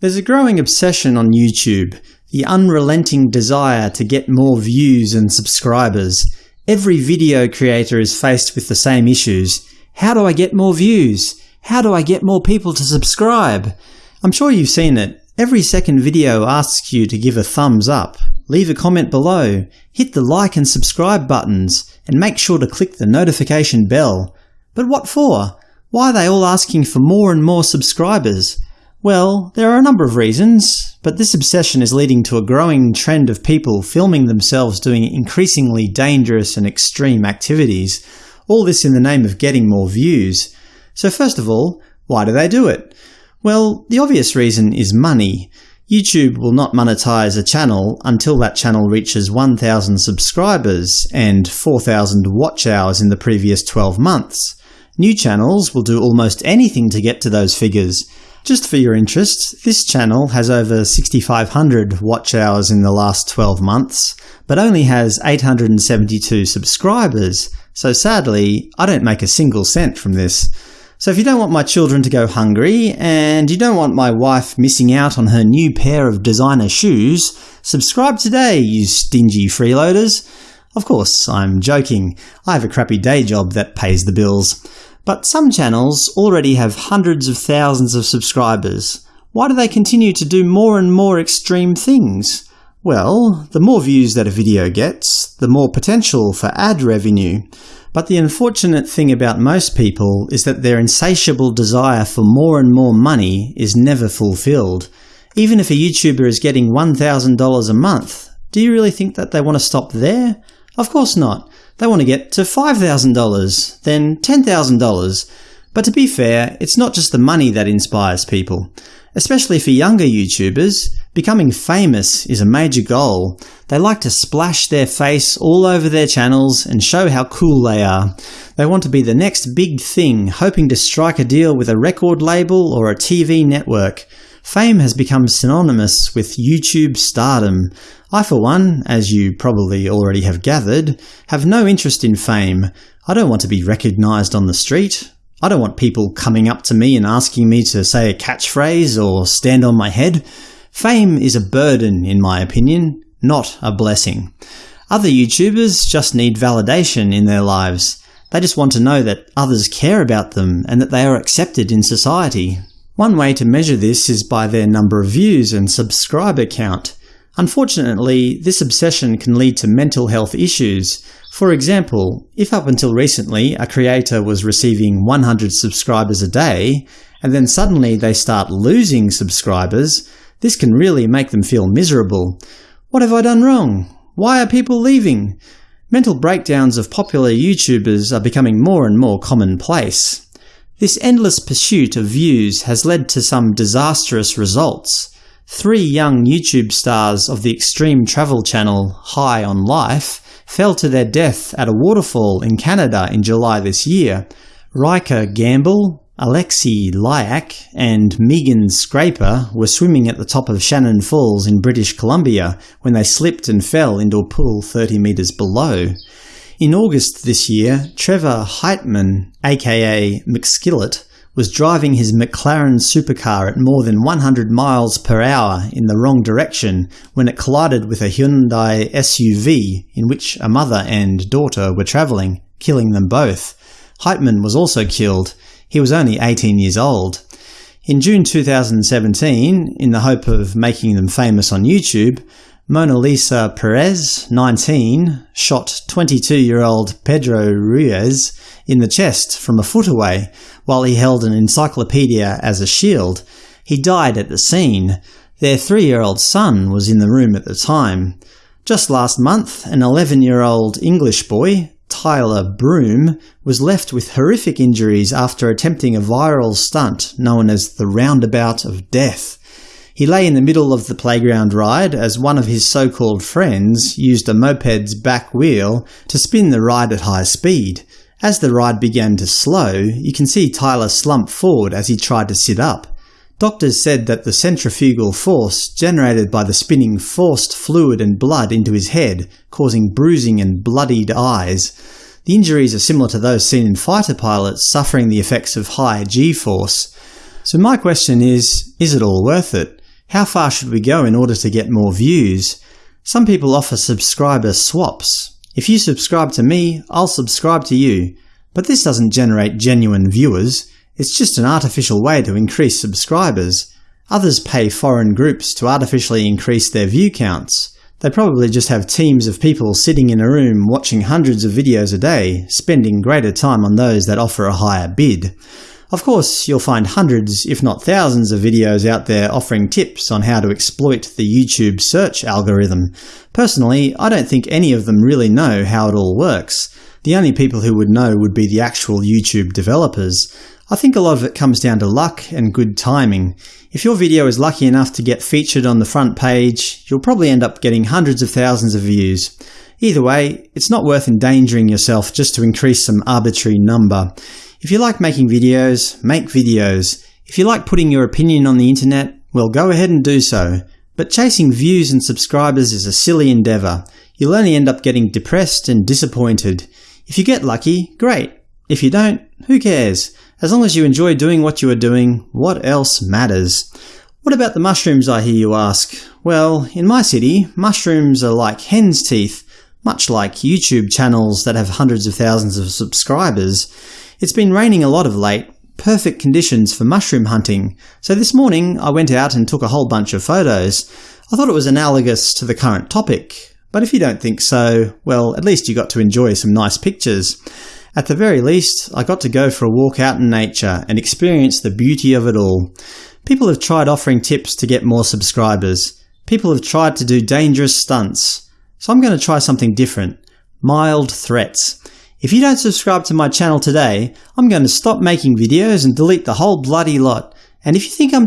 There's a growing obsession on YouTube, the unrelenting desire to get more views and subscribers. Every video creator is faced with the same issues. How do I get more views? How do I get more people to subscribe? I'm sure you've seen it. Every second video asks you to give a thumbs up, leave a comment below, hit the like and subscribe buttons, and make sure to click the notification bell. But what for? Why are they all asking for more and more subscribers? Well, there are a number of reasons, but this obsession is leading to a growing trend of people filming themselves doing increasingly dangerous and extreme activities, all this in the name of getting more views. So first of all, why do they do it? Well, the obvious reason is money. YouTube will not monetize a channel until that channel reaches 1,000 subscribers and 4,000 watch hours in the previous 12 months. New channels will do almost anything to get to those figures, just for your interest, this channel has over 6,500 watch hours in the last 12 months, but only has 872 subscribers, so sadly I don't make a single cent from this. So if you don't want my children to go hungry, and you don't want my wife missing out on her new pair of designer shoes, subscribe today, you stingy freeloaders! Of course, I'm joking. I have a crappy day job that pays the bills. But some channels already have hundreds of thousands of subscribers. Why do they continue to do more and more extreme things? Well, the more views that a video gets, the more potential for ad revenue. But the unfortunate thing about most people is that their insatiable desire for more and more money is never fulfilled. Even if a YouTuber is getting $1,000 a month, do you really think that they want to stop there? Of course not. They want to get to $5,000, then $10,000. But to be fair, it's not just the money that inspires people. Especially for younger YouTubers, becoming famous is a major goal. They like to splash their face all over their channels and show how cool they are. They want to be the next big thing, hoping to strike a deal with a record label or a TV network. Fame has become synonymous with YouTube stardom. I for one, as you probably already have gathered, have no interest in fame. I don't want to be recognised on the street. I don't want people coming up to me and asking me to say a catchphrase or stand on my head. Fame is a burden, in my opinion, not a blessing. Other YouTubers just need validation in their lives. They just want to know that others care about them and that they are accepted in society. One way to measure this is by their number of views and subscriber count. Unfortunately, this obsession can lead to mental health issues. For example, if up until recently a creator was receiving 100 subscribers a day, and then suddenly they start losing subscribers, this can really make them feel miserable. What have I done wrong? Why are people leaving? Mental breakdowns of popular YouTubers are becoming more and more commonplace. This endless pursuit of views has led to some disastrous results. Three young YouTube stars of the extreme travel channel High on Life fell to their death at a waterfall in Canada in July this year. Ryker Gamble, Alexey Lyakh and Megan Scraper were swimming at the top of Shannon Falls in British Columbia when they slipped and fell into a pool 30 metres below. In August this year, Trevor Heitmann, aka McSkillet, was driving his McLaren supercar at more than 100 miles per hour in the wrong direction when it collided with a Hyundai SUV in which a mother and daughter were travelling, killing them both. Heitmann was also killed. He was only 18 years old. In June 2017, in the hope of making them famous on YouTube, Monalisa Perez, 19, shot 22-year-old Pedro Ruiz in the chest from a foot away, while he held an encyclopedia as a shield. He died at the scene. Their three-year-old son was in the room at the time. Just last month, an 11-year-old English boy, Tyler Broom, was left with horrific injuries after attempting a viral stunt known as the Roundabout of Death. He lay in the middle of the playground ride as one of his so-called friends used a moped's back wheel to spin the ride at high speed. As the ride began to slow, you can see Tyler slump forward as he tried to sit up. Doctors said that the centrifugal force generated by the spinning forced fluid and blood into his head, causing bruising and bloodied eyes. The injuries are similar to those seen in fighter pilots suffering the effects of high g-force. So my question is, is it all worth it? How far should we go in order to get more views? Some people offer subscriber swaps. If you subscribe to me, I'll subscribe to you. But this doesn't generate genuine viewers. It's just an artificial way to increase subscribers. Others pay foreign groups to artificially increase their view counts. They probably just have teams of people sitting in a room watching hundreds of videos a day, spending greater time on those that offer a higher bid. Of course, you'll find hundreds, if not thousands of videos out there offering tips on how to exploit the YouTube search algorithm. Personally, I don't think any of them really know how it all works. The only people who would know would be the actual YouTube developers. I think a lot of it comes down to luck and good timing. If your video is lucky enough to get featured on the front page, you'll probably end up getting hundreds of thousands of views. Either way, it's not worth endangering yourself just to increase some arbitrary number. If you like making videos, make videos. If you like putting your opinion on the internet, well go ahead and do so. But chasing views and subscribers is a silly endeavour. You'll only end up getting depressed and disappointed. If you get lucky, great. If you don't, who cares? As long as you enjoy doing what you are doing, what else matters? What about the mushrooms, I hear you ask? Well, in my city, mushrooms are like hen's teeth, much like YouTube channels that have hundreds of thousands of subscribers. It's been raining a lot of late, perfect conditions for mushroom hunting, so this morning I went out and took a whole bunch of photos. I thought it was analogous to the current topic, but if you don't think so, well, at least you got to enjoy some nice pictures. At the very least, I got to go for a walk out in nature and experience the beauty of it all. People have tried offering tips to get more subscribers. People have tried to do dangerous stunts. So I'm going to try something different. Mild threats. If you don't subscribe to my channel today, I'm going to stop making videos and delete the whole bloody lot. And if you think I'm